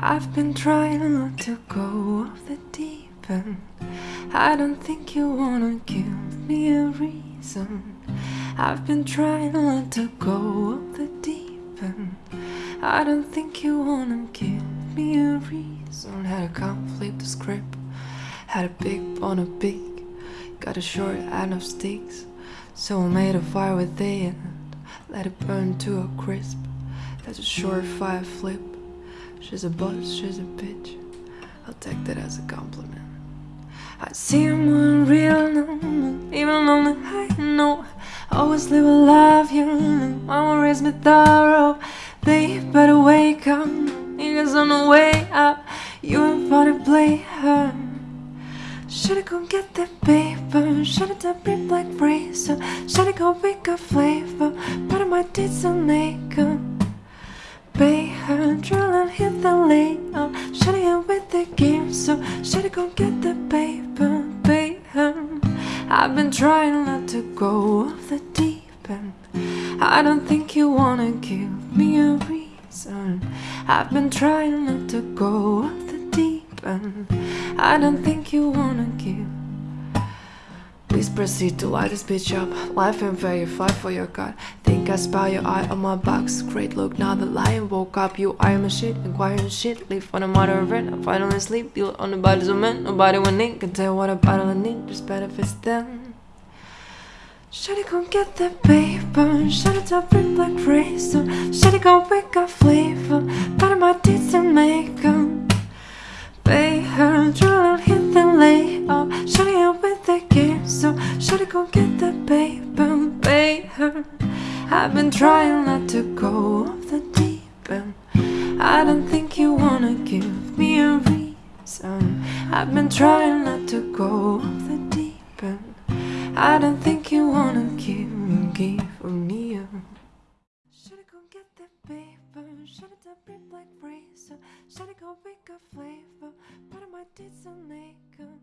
I've been trying not to go off the deep end. I don't think you wanna give me a reason. I've been trying not to go off the deep end. I don't think you wanna give me a reason. Had to come flip the script. Had a big on a big. Got a short end of sticks. So I made a fire with it and let it burn to a crisp. That's a short fire flip. She's a boss, she's a bitch. I'll take that as a compliment. I see him unreal now, even on the high note. Always live a life, you know. Mama raised me thorough. They better wake up, niggas on the way up. You ain't fun to play her. Shoulda go get that paper, shoulda done rip like razor, shoulda go pick up flavor, but I might did some makeup. So should I go get the paper, pay her. I've been trying not to go off the deep end. I don't think you wanna give me a reason. I've been trying not to go off the deep end. I don't think you wanna give. Please proceed to light this bitch up. Life and fight for your god. I spy your eye on my box. Great look, now the lion woke up. You are my shit, inquiring shit. Leave on a mother of rent. I finally sleep. Deal on the bodies of men. Nobody when in can tell what a bottle I need. Just benefits them. Should I go get the paper? It top it like razor? Should it go pick up flavor? But my tits and makeup. Pay her, drill hit the layout. Should it with the game? So should it go get the paper? Pay her. I've been trying not to go off the deep end. I don't think you wanna give me a reason. I've been trying not to go off the deep end. I don't think you wanna give give me a. Should I go get the paper? Should I tap it like razor? Should I go pick a flavor? But I might did some makeup.